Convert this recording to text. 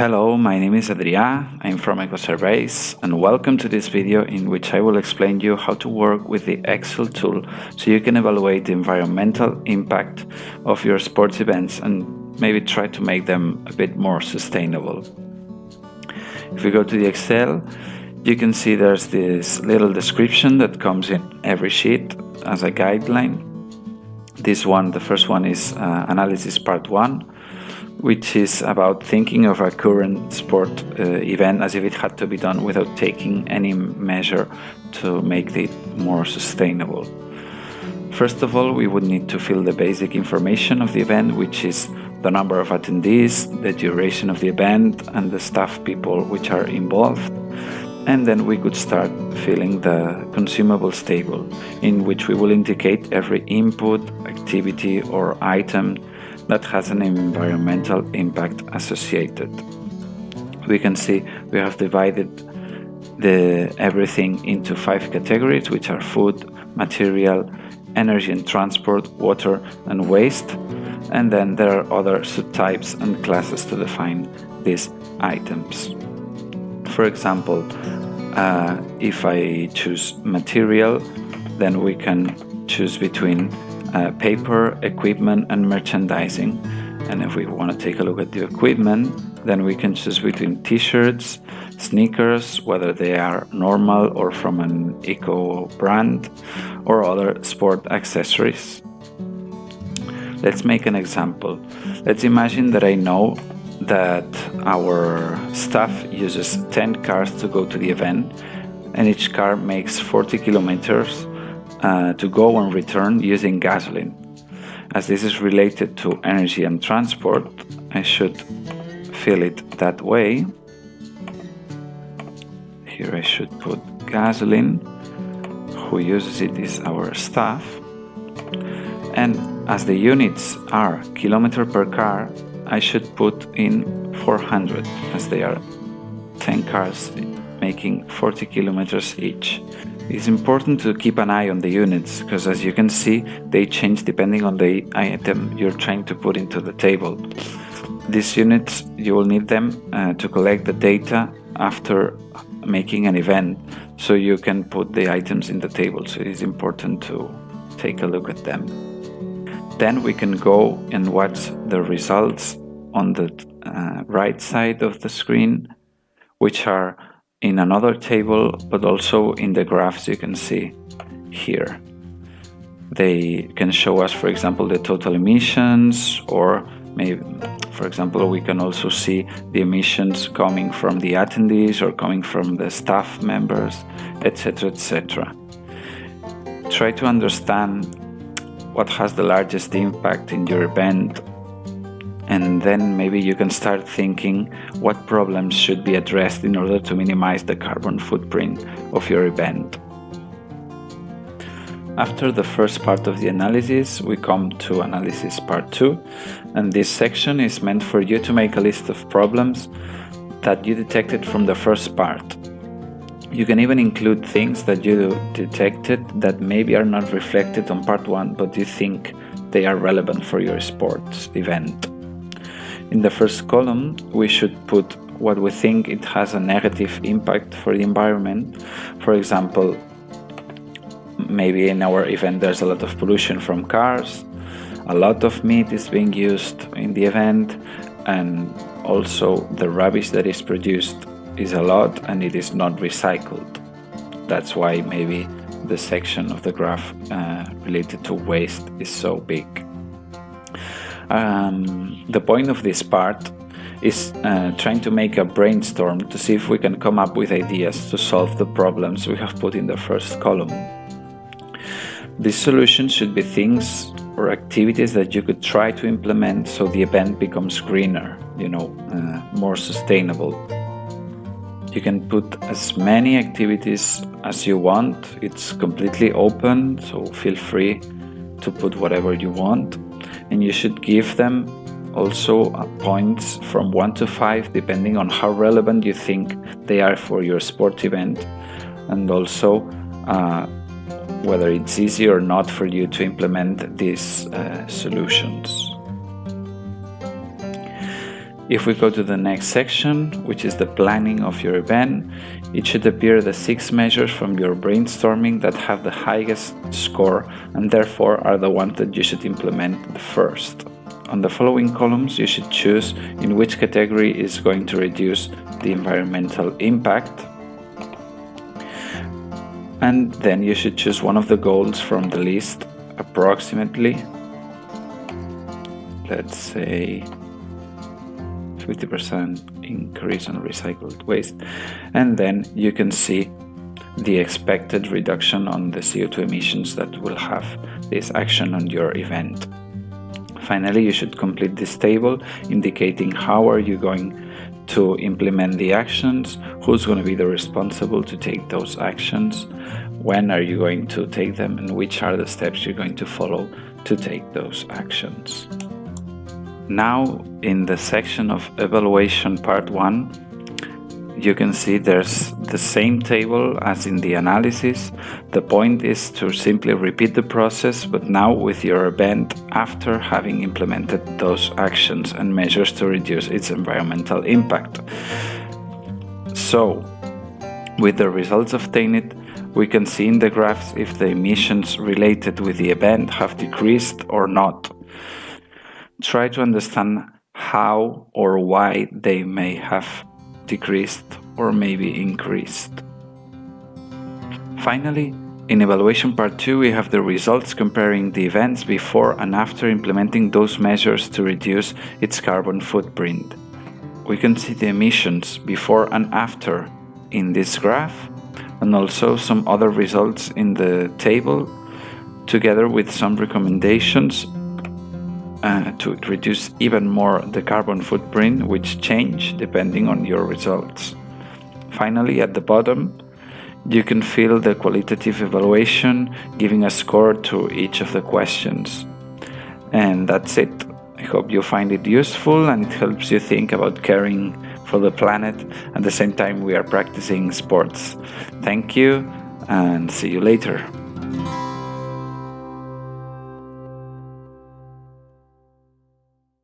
Hello, my name is Adrià, I'm from EcoSurveys and welcome to this video in which I will explain you how to work with the Excel tool so you can evaluate the environmental impact of your sports events and maybe try to make them a bit more sustainable. If we go to the Excel, you can see there's this little description that comes in every sheet as a guideline. This one, the first one is uh, analysis part one which is about thinking of a current sport uh, event as if it had to be done without taking any measure to make it more sustainable. First of all, we would need to fill the basic information of the event, which is the number of attendees, the duration of the event, and the staff people which are involved. And then we could start filling the consumables table, in which we will indicate every input, activity, or item that has an environmental impact associated. We can see we have divided the everything into five categories, which are food, material, energy and transport, water and waste, and then there are other subtypes and classes to define these items. For example, uh, if I choose material, then we can choose between uh, paper, equipment and merchandising. And if we want to take a look at the equipment, then we can choose between t-shirts, sneakers, whether they are normal or from an eco brand, or other sport accessories. Let's make an example. Let's imagine that I know that our staff uses 10 cars to go to the event and each car makes 40 kilometers uh, to go and return using gasoline. As this is related to energy and transport, I should fill it that way. Here I should put gasoline. Who uses it is our staff. And as the units are kilometer per car, I should put in 400 as they are 10 cars making 40 kilometers each. It's important to keep an eye on the units because as you can see they change depending on the item you're trying to put into the table. These units you will need them uh, to collect the data after making an event so you can put the items in the table so it is important to take a look at them. Then we can go and watch the results on the uh, right side of the screen which are in another table, but also in the graphs you can see here. They can show us, for example, the total emissions or maybe, for example, we can also see the emissions coming from the attendees or coming from the staff members, etc., etc. Try to understand what has the largest impact in your event and then maybe you can start thinking what problems should be addressed in order to minimize the carbon footprint of your event. After the first part of the analysis, we come to analysis part 2, and this section is meant for you to make a list of problems that you detected from the first part. You can even include things that you detected that maybe are not reflected on part 1, but you think they are relevant for your sports event. In the first column, we should put what we think it has a negative impact for the environment. For example, maybe in our event there's a lot of pollution from cars, a lot of meat is being used in the event, and also the rubbish that is produced is a lot and it is not recycled. That's why maybe the section of the graph uh, related to waste is so big. Um, the point of this part is uh, trying to make a brainstorm to see if we can come up with ideas to solve the problems we have put in the first column. These solutions should be things or activities that you could try to implement so the event becomes greener, you know, uh, more sustainable. You can put as many activities as you want, it's completely open, so feel free to put whatever you want and you should give them also points from 1 to 5 depending on how relevant you think they are for your sport event and also uh, whether it's easy or not for you to implement these uh, solutions. If we go to the next section, which is the planning of your event, it should appear the six measures from your brainstorming that have the highest score and therefore are the ones that you should implement first. On the following columns, you should choose in which category is going to reduce the environmental impact. And then you should choose one of the goals from the list approximately. Let's say 50% increase on recycled waste and then you can see the expected reduction on the CO2 emissions that will have this action on your event. Finally, you should complete this table indicating how are you going to implement the actions, who's going to be the responsible to take those actions, when are you going to take them and which are the steps you're going to follow to take those actions. Now in the section of evaluation part 1 you can see there's the same table as in the analysis. The point is to simply repeat the process but now with your event after having implemented those actions and measures to reduce its environmental impact. So with the results obtained we can see in the graphs if the emissions related with the event have decreased or not try to understand how or why they may have decreased or maybe increased. Finally, in evaluation part 2 we have the results comparing the events before and after implementing those measures to reduce its carbon footprint. We can see the emissions before and after in this graph and also some other results in the table together with some recommendations uh, to reduce even more the carbon footprint, which change depending on your results. Finally, at the bottom, you can fill the qualitative evaluation, giving a score to each of the questions. And that's it. I hope you find it useful and it helps you think about caring for the planet at the same time we are practicing sports. Thank you and see you later.